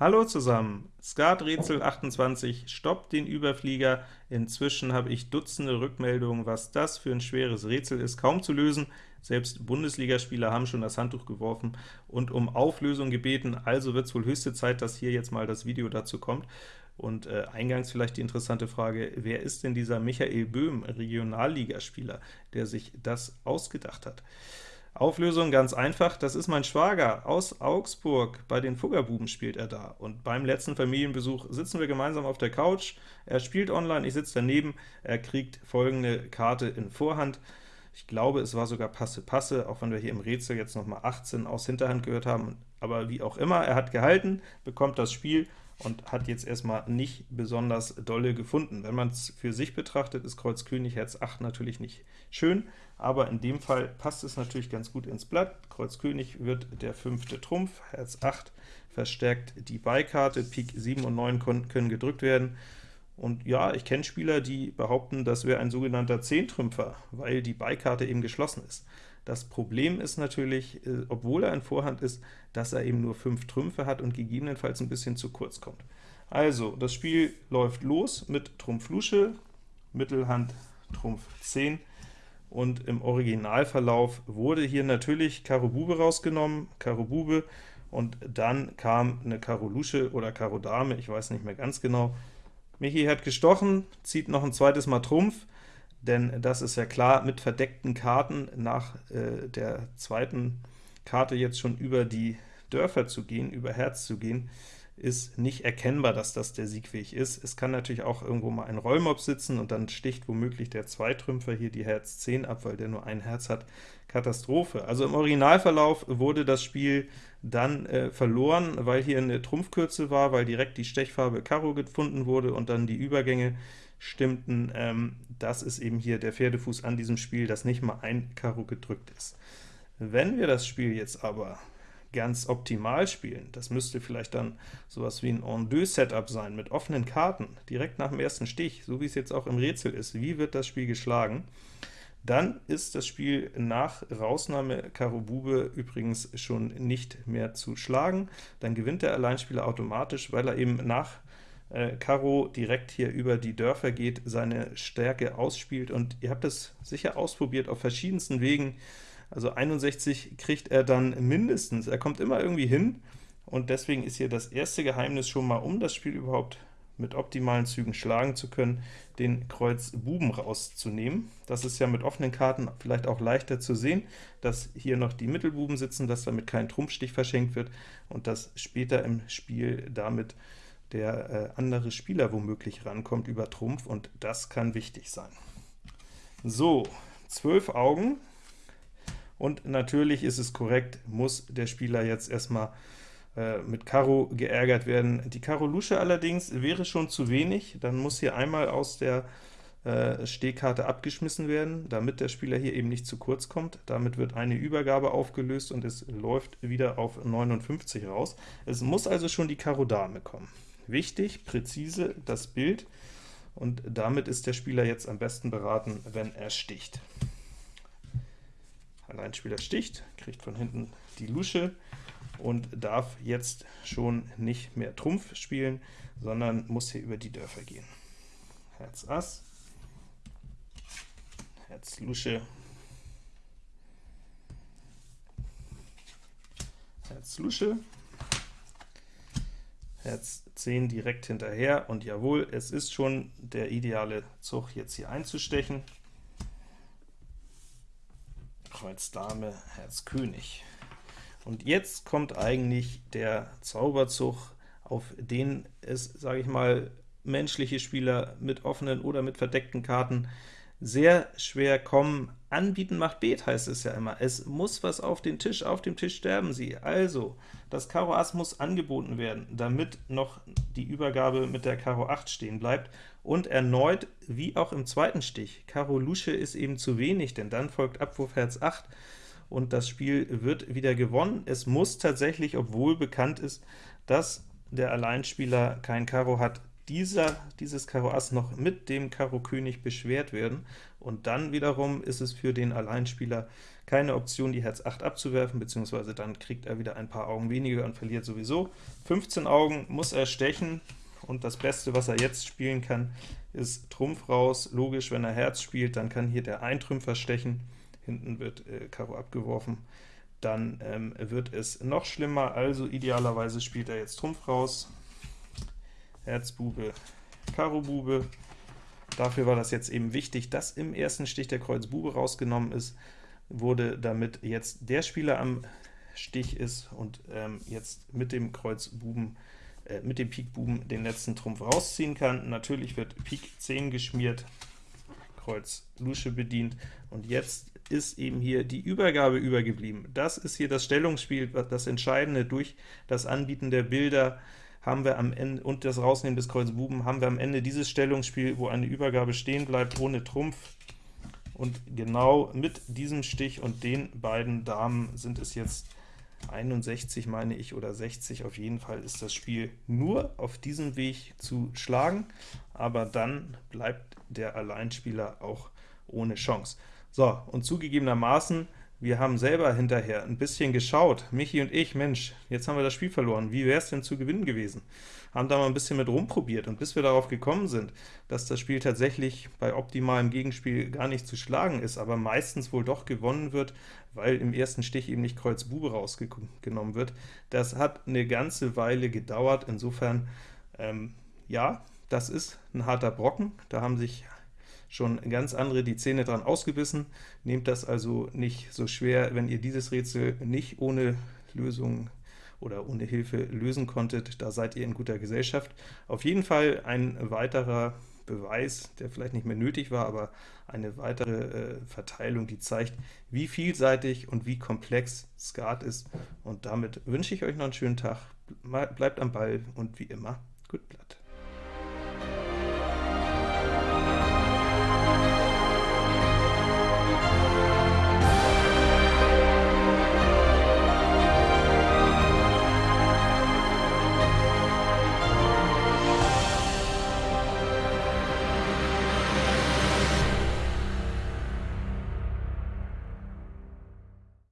Hallo zusammen! Skat-Rätsel 28 stoppt den Überflieger. Inzwischen habe ich Dutzende Rückmeldungen, was das für ein schweres Rätsel ist, kaum zu lösen. Selbst Bundesligaspieler haben schon das Handtuch geworfen und um Auflösung gebeten, also wird es wohl höchste Zeit, dass hier jetzt mal das Video dazu kommt. Und äh, eingangs vielleicht die interessante Frage, wer ist denn dieser Michael Böhm, Regionalligaspieler, der sich das ausgedacht hat? Auflösung ganz einfach, das ist mein Schwager aus Augsburg, bei den Fuggerbuben spielt er da. Und beim letzten Familienbesuch sitzen wir gemeinsam auf der Couch, er spielt online, ich sitze daneben, er kriegt folgende Karte in Vorhand. Ich glaube, es war sogar Passe-Passe, auch wenn wir hier im Rätsel jetzt nochmal 18 aus Hinterhand gehört haben, aber wie auch immer, er hat gehalten, bekommt das Spiel und hat jetzt erstmal nicht besonders dolle gefunden. Wenn man es für sich betrachtet, ist Kreuz König Herz 8 natürlich nicht schön, aber in dem Fall passt es natürlich ganz gut ins Blatt. Kreuz König wird der fünfte Trumpf, Herz 8 verstärkt die Beikarte, Pik 7 und 9 können gedrückt werden. Und ja, ich kenne Spieler, die behaupten, das wäre ein sogenannter Zehntrümpfer, weil die Beikarte eben geschlossen ist. Das Problem ist natürlich, äh, obwohl er in Vorhand ist, dass er eben nur 5 Trümpfe hat und gegebenenfalls ein bisschen zu kurz kommt. Also, das Spiel läuft los mit Trumpf Lusche, Mittelhand Trumpf 10, und im Originalverlauf wurde hier natürlich Karo Bube rausgenommen, Karo Bube, und dann kam eine Karo Lusche oder Karo Dame, ich weiß nicht mehr ganz genau. Michi hat gestochen, zieht noch ein zweites Mal Trumpf, denn das ist ja klar, mit verdeckten Karten nach äh, der zweiten Karte jetzt schon über die Dörfer zu gehen, über Herz zu gehen, ist nicht erkennbar, dass das der Siegweg ist. Es kann natürlich auch irgendwo mal ein Rollmob sitzen, und dann sticht womöglich der Zweitrümpfer hier die Herz 10 ab, weil der nur ein Herz hat. Katastrophe. Also im Originalverlauf wurde das Spiel dann äh, verloren, weil hier eine Trumpfkürze war, weil direkt die Stechfarbe Karo gefunden wurde und dann die Übergänge stimmten. Ähm, das ist eben hier der Pferdefuß an diesem Spiel, dass nicht mal ein Karo gedrückt ist. Wenn wir das Spiel jetzt aber ganz optimal spielen, das müsste vielleicht dann sowas wie ein En-deux-Setup sein, mit offenen Karten, direkt nach dem ersten Stich, so wie es jetzt auch im Rätsel ist, wie wird das Spiel geschlagen, dann ist das Spiel nach Rausnahme Karo Bube übrigens schon nicht mehr zu schlagen, dann gewinnt der Alleinspieler automatisch, weil er eben nach äh, Karo direkt hier über die Dörfer geht, seine Stärke ausspielt, und ihr habt es sicher ausprobiert auf verschiedensten Wegen, also 61 kriegt er dann mindestens, er kommt immer irgendwie hin, und deswegen ist hier das erste Geheimnis schon mal, um das Spiel überhaupt mit optimalen Zügen schlagen zu können, den Kreuz Buben rauszunehmen. Das ist ja mit offenen Karten vielleicht auch leichter zu sehen, dass hier noch die Mittelbuben sitzen, dass damit kein Trumpfstich verschenkt wird und dass später im Spiel damit der äh, andere Spieler womöglich rankommt über Trumpf, und das kann wichtig sein. So, 12 Augen, und natürlich ist es korrekt, muss der Spieler jetzt erstmal äh, mit Karo geärgert werden. Die Karo Lusche allerdings wäre schon zu wenig, dann muss hier einmal aus der äh, Stehkarte abgeschmissen werden, damit der Spieler hier eben nicht zu kurz kommt. Damit wird eine Übergabe aufgelöst und es läuft wieder auf 59 raus. Es muss also schon die Karo Dame kommen. Wichtig, präzise das Bild, und damit ist der Spieler jetzt am besten beraten, wenn er sticht. Alleinspieler sticht, kriegt von hinten die Lusche und darf jetzt schon nicht mehr Trumpf spielen, sondern muss hier über die Dörfer gehen. Herz Ass, Herz Lusche, Herz Lusche, Herz 10 direkt hinterher, und jawohl, es ist schon der ideale Zug, jetzt hier einzustechen. Kreuz Dame, Herz König. Und jetzt kommt eigentlich der Zauberzug, auf den es, sage ich mal, menschliche Spieler mit offenen oder mit verdeckten Karten sehr schwer kommen. Anbieten macht Bet, heißt es ja immer. Es muss was auf den Tisch, auf dem Tisch sterben sie. Also, das Karo Ass muss angeboten werden, damit noch die Übergabe mit der Karo 8 stehen bleibt. Und erneut, wie auch im zweiten Stich, Karo Lusche ist eben zu wenig, denn dann folgt Abwurf Herz 8, und das Spiel wird wieder gewonnen. Es muss tatsächlich, obwohl bekannt ist, dass der Alleinspieler kein Karo hat, dieser, dieses Karo Ass noch mit dem Karo König beschwert werden, und dann wiederum ist es für den Alleinspieler keine Option, die Herz 8 abzuwerfen, beziehungsweise dann kriegt er wieder ein paar Augen weniger und verliert sowieso. 15 Augen muss er stechen, und das Beste, was er jetzt spielen kann, ist Trumpf raus. Logisch, wenn er Herz spielt, dann kann hier der Eintrümpfer stechen, hinten wird äh, Karo abgeworfen, dann ähm, wird es noch schlimmer, also idealerweise spielt er jetzt Trumpf raus, Herz Bube, Karo Bube. Dafür war das jetzt eben wichtig, dass im ersten Stich der Kreuz Bube rausgenommen ist, wurde damit jetzt der Spieler am Stich ist und ähm, jetzt mit dem Kreuz Buben äh, mit dem Pik Buben den letzten Trumpf rausziehen kann. Natürlich wird Pik 10 geschmiert, Kreuz Lusche bedient, und jetzt ist eben hier die Übergabe übergeblieben. Das ist hier das Stellungsspiel, das Entscheidende. Durch das Anbieten der Bilder haben wir am Ende und das Rausnehmen des Kreuz Buben haben wir am Ende dieses Stellungsspiel, wo eine Übergabe stehen bleibt ohne Trumpf. Und genau mit diesem Stich und den beiden Damen sind es jetzt 61, meine ich, oder 60, auf jeden Fall ist das Spiel nur auf diesem Weg zu schlagen, aber dann bleibt der Alleinspieler auch ohne Chance. So, und zugegebenermaßen wir haben selber hinterher ein bisschen geschaut, Michi und ich, Mensch, jetzt haben wir das Spiel verloren, wie wäre es denn zu gewinnen gewesen? Haben da mal ein bisschen mit rumprobiert, und bis wir darauf gekommen sind, dass das Spiel tatsächlich bei optimalem Gegenspiel gar nicht zu schlagen ist, aber meistens wohl doch gewonnen wird, weil im ersten Stich eben nicht Kreuz Bube rausgenommen wird, das hat eine ganze Weile gedauert, insofern, ähm, ja, das ist ein harter Brocken, da haben sich schon ganz andere die Zähne dran ausgebissen. Nehmt das also nicht so schwer, wenn ihr dieses Rätsel nicht ohne Lösung oder ohne Hilfe lösen konntet, da seid ihr in guter Gesellschaft. Auf jeden Fall ein weiterer Beweis, der vielleicht nicht mehr nötig war, aber eine weitere äh, Verteilung, die zeigt, wie vielseitig und wie komplex Skat ist. Und damit wünsche ich euch noch einen schönen Tag, bleibt am Ball und wie immer, gut Blatt.